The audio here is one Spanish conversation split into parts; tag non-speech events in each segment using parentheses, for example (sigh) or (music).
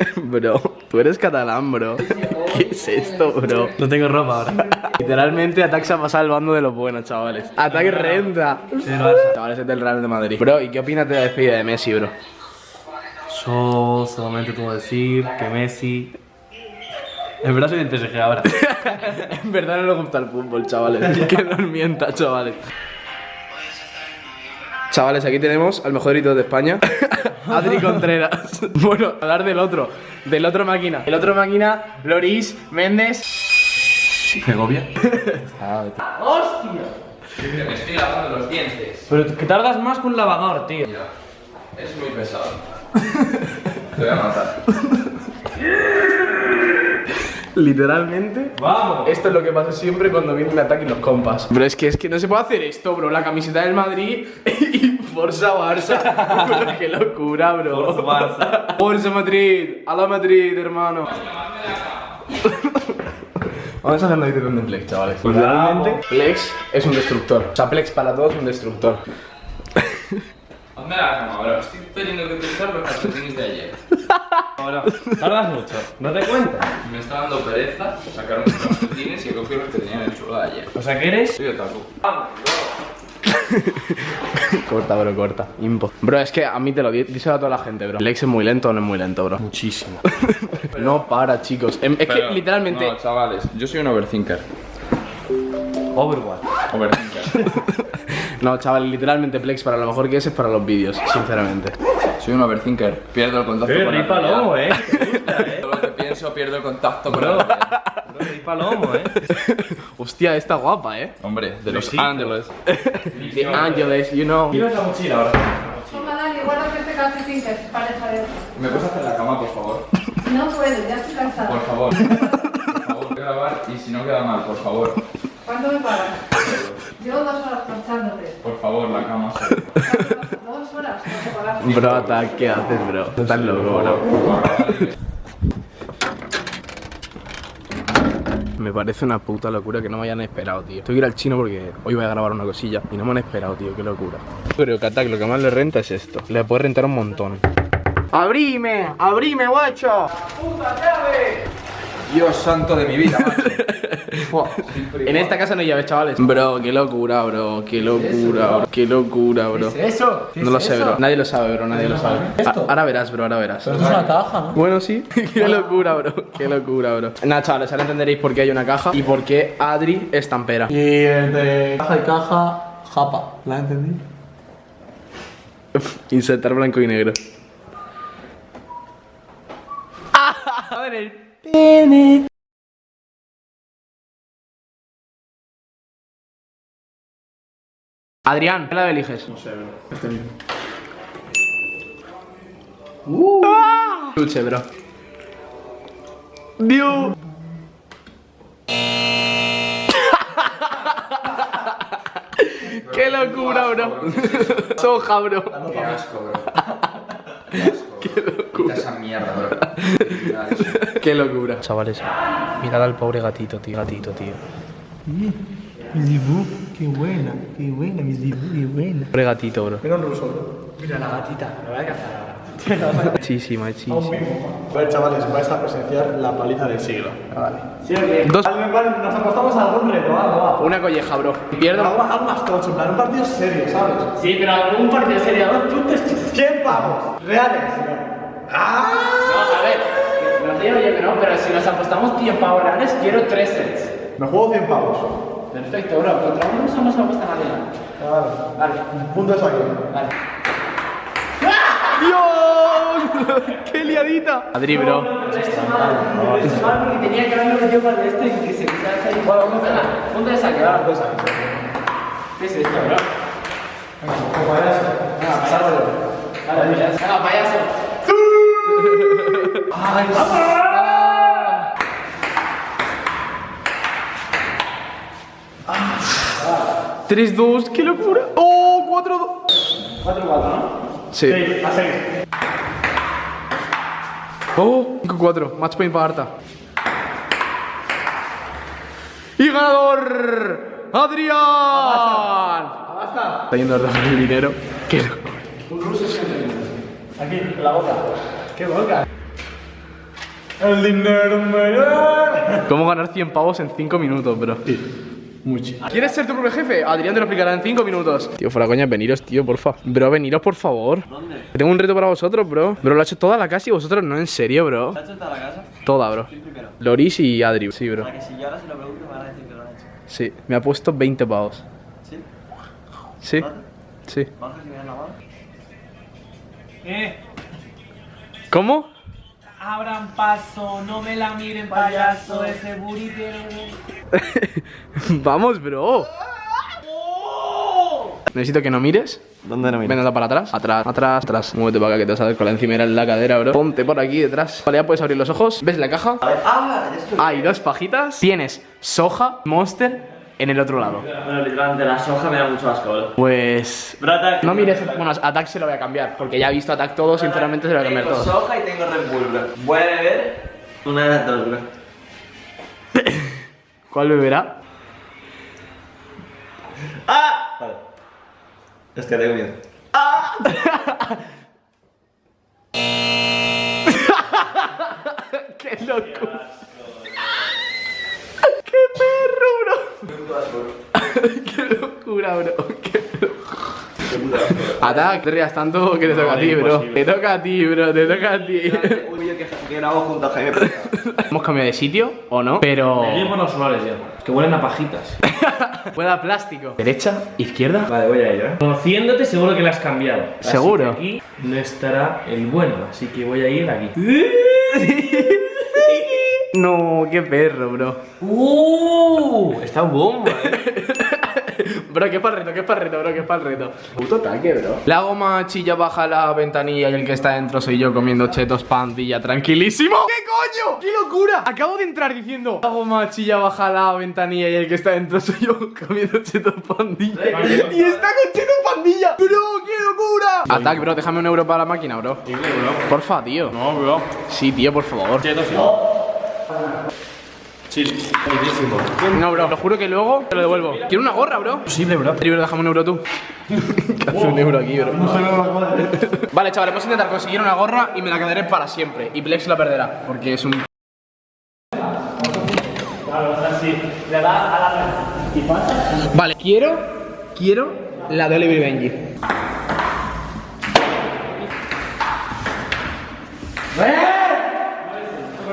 (laughs) Bro, tú eres catalán, bro. (laughs) ¿Qué es esto, bro? No tengo ropa ahora. (laughs) Literalmente Ataque se ha pasado el bando de los buenos, chavales. Ataque renta. Chavales, es del Real de Madrid. Bro, ¿y qué opinas de la despedida de Messi, bro? Yo solamente puedo decir que Messi. En verdad soy del PSG ahora. en verdad no le gusta el fútbol, chavales. que nos mienta, chavales. Chavales, aquí tenemos al mejor hito de España, (laughs) Adri Contreras. (laughs) bueno, hablar del otro, del otro máquina. El otro máquina, Loris Méndez. Segovia. ¡Hostia! Me estoy lavando los dientes. Pero que tardas más que un lavador, tío. Mira, es muy pesado. (laughs) Te voy a matar. Literalmente. Vamos. Esto es lo que pasa siempre cuando viene el ataque y los compas. Bro, es que, es que no se puede hacer esto, bro. La camiseta del Madrid y Forza Barça. Bro, (laughs) qué locura, bro. Forza Barça. Forza Madrid. A la Madrid, hermano. Vamos a hacer la edición de Plex, chavales. Pues Literalmente, Plex es un destructor. O sea, Plex para todos es un destructor. Hazme la cama, bro. Estoy teniendo que utilizar los calcetines de ayer. Ahora, tardas mucho. ¿No te cuentas? Me está dando pereza sacar mis calcetines y he cogido los que tenía en el chulo de ayer. O sea que eres. Soy otaku. (laughs) corta, bro, corta. Impo. Bro, es que a mí te lo di- díselo a toda la gente, bro. Plex es muy lento o no es muy lento, bro. Muchísimo. (laughs) No para, chicos. Em- Es que literalmente. No, chavales, yo soy un overthinker. Overwatch. Overthinker. (laughs) No, chaval, literalmente Plex para lo mejor que es es para los vídeos, sinceramente. soy un overthinker. Pierdo el contacto con la Rey Palomo, eh. Todo lo que pienso, pierdo el contacto con Bro. Rey Palomo, eh. (laughs) Hostia, está guapa, eh. Hombre, de Los. Ángeles. (laughs) The Angeles, you know. Llevas la mochila ahora. Toma, Dani, guárdate este calcetín que es pareja de... ¿Me puedes hacer la cama, por favor? (laughs) No puedo, ya estoy cansada. Por favor. Por favor, voy a grabar y si no queda mal, por favor. ¿Cuánto me pagas? Llevo dos horas planchándote. Por favor, la cama. ¿Dos horas? No te pagas. Bro, ¿qué haces, bro? Estás loco, bro. Me parece una puta locura que no me hayan esperado, tío. Tengo que ir al chino porque hoy voy a grabar una cosilla y no me han esperado, tío. Qué locura. Creo que Attack lo que más le renta es esto. Le puede rentar un montón. ¡Abrime! ¡Abrime, guacho! Dios santo de mi vida, macho. (laughs) En esta casa no hay llaves, chavales. Bro, qué locura, bro. Qué locura, bro. Qué locura, bro. eso? No lo sé, bro. Nadie lo sabe, bro. Nadie lo sabe. A- ahora verás, bro. Ahora verás. es una caja, ¿no? Bueno, sí. (laughs) qué locura, bro. Qué locura, bro. Nada, chavales, ahora entenderéis por qué hay una caja y por qué Adri es tampera. Y el de caja y caja, japa. ¿La entendí? (laughs) Insertar blanco y negro. (laughs) A ver, el pene. Adrián, ¿qué la eliges? No sé, bro. Este mismo. Luche, bro. Dios. ¡Qué locura, bro! Soja, bro. Qué asco, bro. Qué asco. Qué locura. esa mierda, bro. ¡Qué locura! Chavales, mirad al pobre gatito, tío. Gatito, tío. Mi Zibu, qué buena, qué buena, mi Zibu, qué buena. Pobre gatito, bro. Mira un ruso, bro. Mira la gatita, me voy a cazar ahora. Muchísima, muchísima. A ver, chavales, vais a presenciar la paliza del siglo. Vale. ¿Sí o qué? Dos. Nos apostamos a algún reto, algo, va. Una colleja, bro. Pierdo. Algo, algo más tocho, un partido serio, ¿sabes? Sí, pero algún partido sería dos puntos. 100 pavos, reales. ¡Ah! No, a ver. No digo yo que no, pero si nos apostamos 100 pavos reales, quiero 3 sets. Me juego 100 pavos. Perfecto, bro. Contra uno no se apuesta nadie. Vale. Vale, Puntos aquí. vale. ¡Dios! ¡Qué liadita! Adri, bro. Lo he hecho mal, lo he hecho mal porque tenía que haberlo para este y que se quitase ahí. Bueno, vamos a punto de saque, va. ¿Qué es esto, bro? Payaso. Venga, payaso. Venga, payaso. Ay, 3-2, qué locura. ¡Oh! 4-2. 4-4, ¿no? Sí. a 6. Oh, 5-4. Match point para Arta. Y ganador. Adrián. Basta. Está yendo a dar el dinero. Qué locura. Aquí, en la boca. ¿Qué boca? El dinero me da. ¿Cómo ganar 100 pavos en 5 minutos, bro? Mucho. ¿Quieres ser tu propio jefe? Adrián te lo explicará en 5 minutos. Tío, fuera coña, veniros, tío, porfa. Bro, veniros, por favor. ¿Dónde? Tengo un reto para vosotros, bro. Bro, lo ha hecho toda la casa y vosotros no, en serio, bro. ¿Has hecho toda la casa? Toda, bro. primero? Loris y Adri, sí, bro. Para que si yo ahora se lo pregunto me van a decir que lo han hecho. Sí, me ha puesto 20 pavos. ¿Sí? Sí, sí. ¿Bajas y me dan la mano? Eh, ¿Cómo? Abran paso, no me la miren, payaso, ese buritero. (laughs) Vamos, bro. Necesito que no mires. ¿Dónde no Ven, anda para atrás. Atrás, atrás, atrás. Muévete para acá que te vas a dar con la encimera en la cadera, bro. Ponte por aquí detrás. Vale, ya puedes abrir los ojos. ¿Ves la caja? ¡Ah! Ya estoy. Hay dos pajitas. Tienes soja, monster en el otro lado. Bueno, literalmente la soja me da mucho asco, bro. Pues. No mires. Bueno, Attack se lo voy a cambiar. Porque ya he visto Attack todo. Sinceramente se lo voy a cambiar Tengo todo. soja y tengo Red Bull, bro. Voy a beber una de las dos, bro. (coughs) ¿Cuál beberá? (coughs) ¡Ah! Vale. Que tengo miedo. (laughs) ¡Qué locura! (laughs) ¡Qué perro! ¡Qué locura, bro! ¡Qué locura! Attack, te rías tanto que te toca a ti, bro. Te toca a ti, bro, te toca a ti. Un vídeo que, que grabo junto a Jaime. Hemos cambiado de sitio, ¿o no? Pero... Me por los ya, que huelen a pajitas. (laughs) Puede a plástico. ¿Derecha? ¿Izquierda? Vale, voy a ello, ¿eh? Conociéndote, seguro que la has cambiado. Así ¿Seguro? que aquí no estará el bueno, así que voy a ir aquí. (laughs) (laughs) No, qué perro, bro. ¡Uh! Está bomba, ¿eh? (laughs) Bro, qué para el reto, qué para el reto, bro, qué para el reto. Puto ataque, bro. La goma chilla baja la ventanilla y el que está dentro soy yo comiendo chetos pandilla tranquilísimo. ¿Qué coño? ¡Qué locura! Acabo de entrar diciendo La goma chilla baja la ventanilla y el que está dentro soy yo comiendo chetos pandilla. y está con chetos pandilla. Bro, qué locura. Ataque, bro, déjame un euro para la máquina, bro. Porfa, tío. No, bro. Sí, tío, por favor. No, bro, lo juro que luego te lo devuelvo. Quiero una gorra, bro. Posible, bro. Tri, bro, déjame un euro tú. (laughs) ¿Qué hace un euro aquí, bro? vale, chaval, vamos a intentar conseguir una gorra y me la quedaré para siempre. Y Plex la perderá, porque es un. Vale, quiero. Quiero la de Oliver y Benji.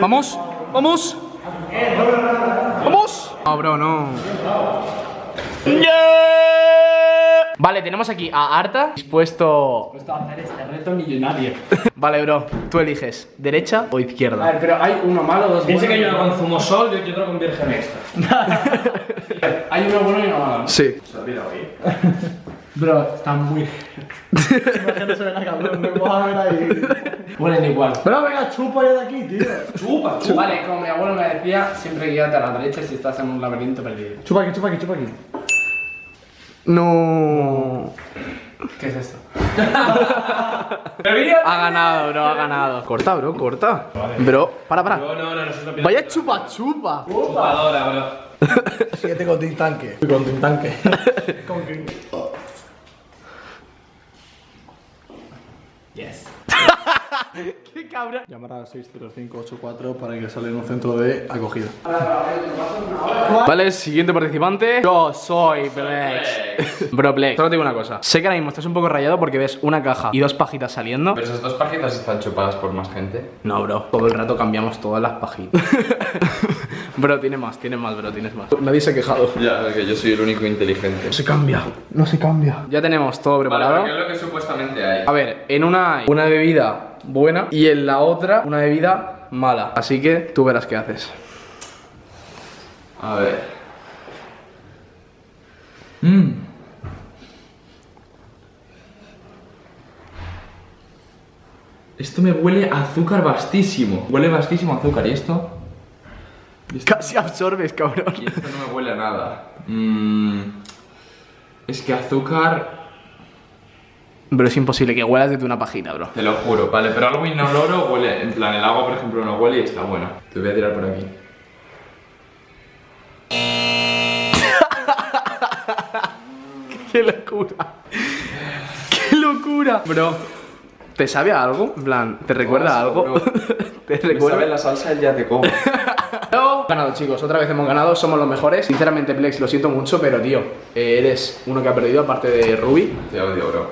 Vamos, vamos. ¡Vamos! No, bro, no. Vale, tenemos aquí a Arta dispuesto. Esto a hacer este reto millonario. (laughs) Vale, bro, tú eliges, ¿derecha o izquierda? pero hay uno malo, dos Piensa que hay uno con zumosol y otro con virgen extra. (laughs) Hay uno bueno y uno malo. Sí. (laughs) Bro, están muy. Imagínate la cabrón, me puedo ver ahí. Huelen igual. Pero venga, chupa ya de aquí, tío. Chupa, chupa. Vale, como mi abuelo me decía, siempre guíate a la derecha si estás en un laberinto perdido. Chupa aquí, chupa aquí, chupa aquí. No. ¿Qué es esto? Ha ganado, bro, ha ganado. Corta, bro, corta. Bro, para, para. No, no, no, no, Vaya chupa chupa. chupadora, bro. Síguete con tu tanque. Con tu tanque. Yes. (laughs) Qué cabrón. Llamar al 60584 para ingresarle en un centro de acogida. Vale, siguiente participante. Yo soy Blex. (laughs) Bro, Blex, solo te digo una cosa. Sé que ahora mismo estás un poco rayado porque ves una caja y dos pajitas saliendo. Pero esas dos pajitas están chupadas por más gente. No, bro. Todo el rato cambiamos todas las pajitas. (laughs) bro, tiene más, tiene más, bro, tienes más. Nadie se ha quejado. Ya, que yo soy el único inteligente. Se cambia. No se cambia. Ya tenemos todo Vale, preparado. ¿qué es lo que supuestamente hay? A ver, en una hay una bebida buena y en la otra una bebida mala. Así que tú verás qué haces. A ver. Esto me huele a azúcar vastísimo. Huele vastísimo a azúcar. ¿Y esto? (laughs) Casi absorbes, cabrón. Y esto no me huele a nada. Mm, es que azúcar. Bro, es imposible que huelas desde una pajita, bro. Te lo juro, vale, pero algo inoloro huele. En plan, el agua, por ejemplo, no huele y está bueno. Te voy a tirar por aquí. (laughs) ¡Qué locura! ¡Qué locura! Bro, ¿Te sabe a algo? En plan, ¿te recuerda a algo? bro. (laughs) ¿Te Me recuerda? sabe la salsa el ya te como. Ganado, chicos, otra vez hemos ganado, somos los mejores. Sinceramente, Plex, lo siento mucho, pero tío, eh, eres uno que ha perdido, aparte de Ruby. Te odio, bro.